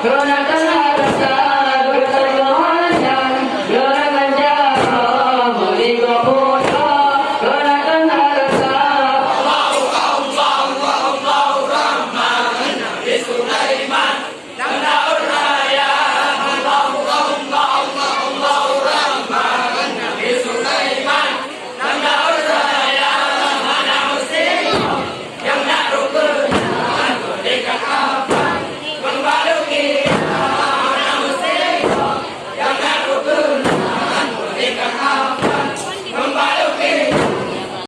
그러나